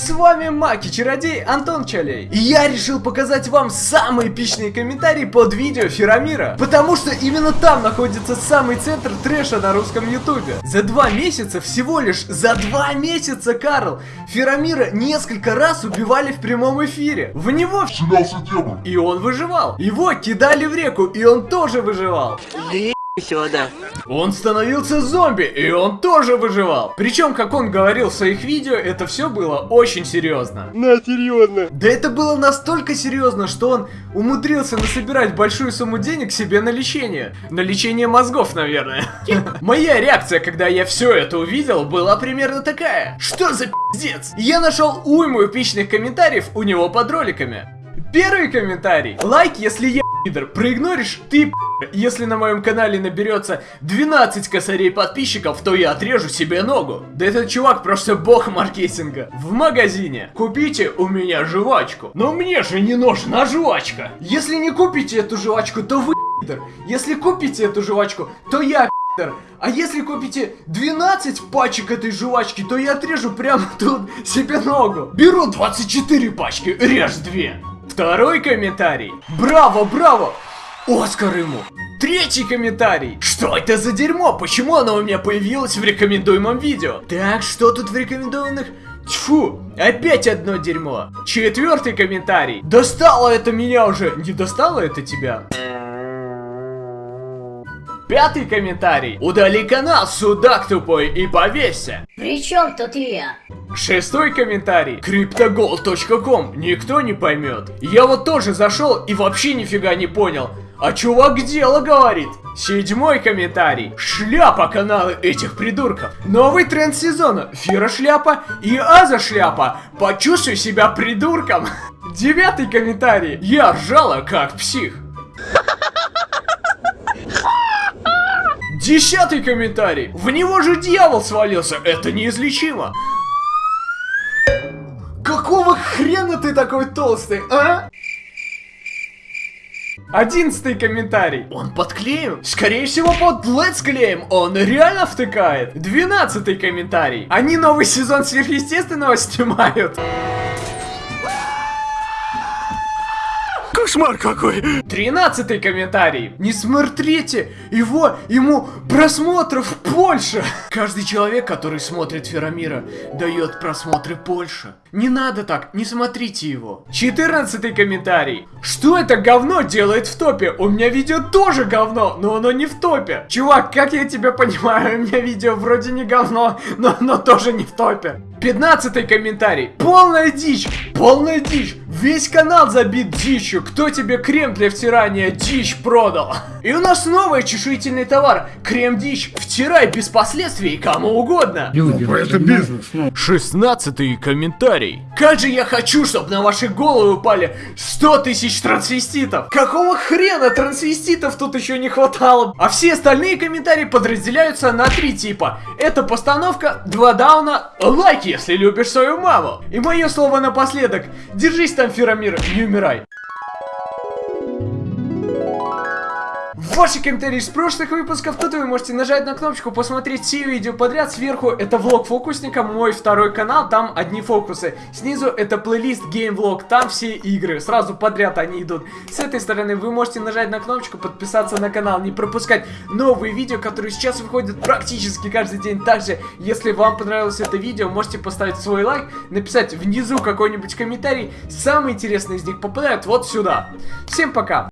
С вами Маки-чародей Антон Чалей. И я решил показать вам самые эпичные комментарии под видео Ферамира. Потому что именно там находится самый центр трэша на русском ютубе. За два месяца, всего лишь за два месяца, Карл, Ферамира несколько раз убивали в прямом эфире. В него Вселялся демон. и он выживал. Его кидали в реку, и он тоже выживал. Сюда. Он становился зомби, и он тоже выживал. Причем, как он говорил в своих видео, это все было очень серьезно. На, серьезно. Да это было настолько серьезно, что он умудрился насобирать большую сумму денег себе на лечение. На лечение мозгов, наверное. Моя реакция, когда я все это увидел, была примерно такая. Что за пиздец? Я нашел уйму эпичных комментариев у него под роликами. Первый комментарий. Лайк, если я пидор. Проигноришь, ты пидор. Если на моем канале наберется 12 косарей подписчиков, то я отрежу себе ногу. Да этот чувак просто бог маркетинга. В магазине. Купите у меня жвачку. Но мне же не нужна жвачка. Если не купите эту жвачку, то вы пидор. Если купите эту жвачку, то я пидор. А если купите 12 пачек этой жвачки, то я отрежу прямо тут себе ногу. Беру 24 пачки, режь 2. Второй комментарий. Браво, браво! Оскар ему. Третий комментарий. Что это за дерьмо? Почему оно у меня появилось в рекомендуемом видео? Так, что тут в рекомендованных? Тьфу, опять одно дерьмо. Четвертый комментарий. Достало это меня уже. Не достало это тебя? Пятый комментарий. Удали канал, судак тупой, и повесься. При чем тут я? Шестой комментарий. Cryptogold.com. Никто не поймет. Я вот тоже зашел и вообще нифига не понял. А чувак дело говорит. Седьмой комментарий. Шляпа каналы этих придурков. Новый тренд сезона. Фира шляпа и Аза шляпа. Почувствуй себя придурком. Девятый комментарий. Я ржала как псих. Десятый комментарий. В него же дьявол свалился. Это неизлечимо. Какого хрена ты такой толстый, а? Одиннадцатый комментарий. Он под клеем? Скорее всего под Let's клеем. Он реально втыкает. Двенадцатый комментарий. Они новый сезон сверхъестественного снимают. Кошмар какой. Тринадцатый комментарий. Не смотрите его, ему просмотров больше. Каждый человек, который смотрит Ферамира, дает просмотры больше. Не надо так, не смотрите его. Четырнадцатый комментарий. Что это говно делает в топе? У меня видео тоже говно, но оно не в топе. Чувак, как я тебя понимаю, у меня видео вроде не говно, но оно тоже не в топе. Пятнадцатый комментарий. Полная дичь, полная дичь. Весь канал забит дичью. Кто тебе крем для втирания дичь продал? И у нас новый чешуительный товар. Крем-дичь. Втирай без последствий кому угодно. Это бизнес, ну. Шестнадцатый комментарий. Как же я хочу, чтобы на ваши головы упали 100 тысяч трансвеститов. Какого хрена трансвеститов тут еще не хватало? А все остальные комментарии подразделяются на три типа. Это постановка, два дауна, лайки, если любишь свою маму. И мое слово напоследок. Держись там, Ферамир, не умирай. Ваши комментарии из прошлых выпусков, тут вы можете нажать на кнопочку, посмотреть все видео подряд. Сверху это влог фокусника, мой второй канал, там одни фокусы. Снизу это плейлист геймвлог, там все игры, сразу подряд они идут. С этой стороны вы можете нажать на кнопочку, подписаться на канал, не пропускать новые видео, которые сейчас выходят практически каждый день. Также, если вам понравилось это видео, можете поставить свой лайк, написать внизу какой-нибудь комментарий. Самые интересные из них попадают вот сюда. Всем пока!